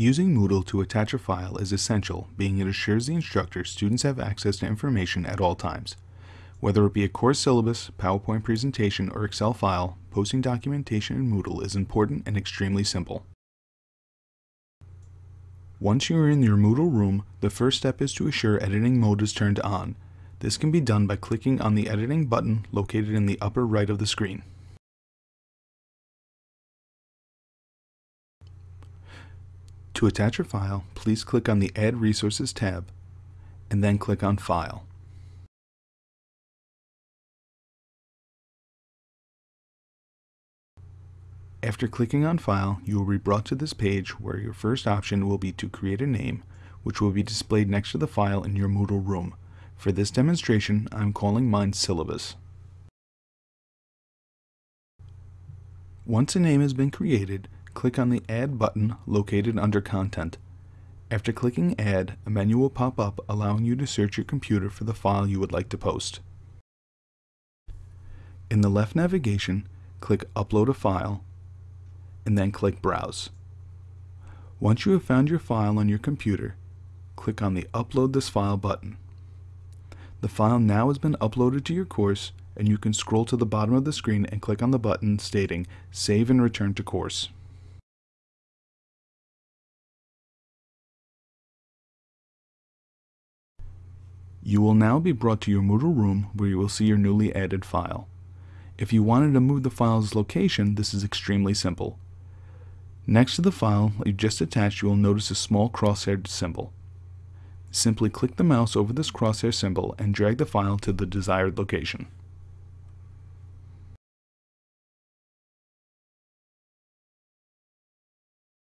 Using Moodle to attach a file is essential, being it assures the instructor students have access to information at all times. Whether it be a course syllabus, PowerPoint presentation, or Excel file, posting documentation in Moodle is important and extremely simple. Once you are in your Moodle room, the first step is to assure editing mode is turned on. This can be done by clicking on the editing button located in the upper right of the screen. To attach a file, please click on the Add Resources tab, and then click on File. After clicking on File, you will be brought to this page where your first option will be to create a name, which will be displayed next to the file in your Moodle room. For this demonstration, I'm calling mine Syllabus. Once a name has been created, click on the Add button located under Content. After clicking Add, a menu will pop up allowing you to search your computer for the file you would like to post. In the left navigation, click Upload a File, and then click Browse. Once you have found your file on your computer, click on the Upload this file button. The file now has been uploaded to your course and you can scroll to the bottom of the screen and click on the button stating Save and Return to Course. You will now be brought to your Moodle room where you will see your newly added file. If you wanted to move the file's location, this is extremely simple. Next to the file you just attached, you will notice a small crosshair symbol. Simply click the mouse over this crosshair symbol and drag the file to the desired location.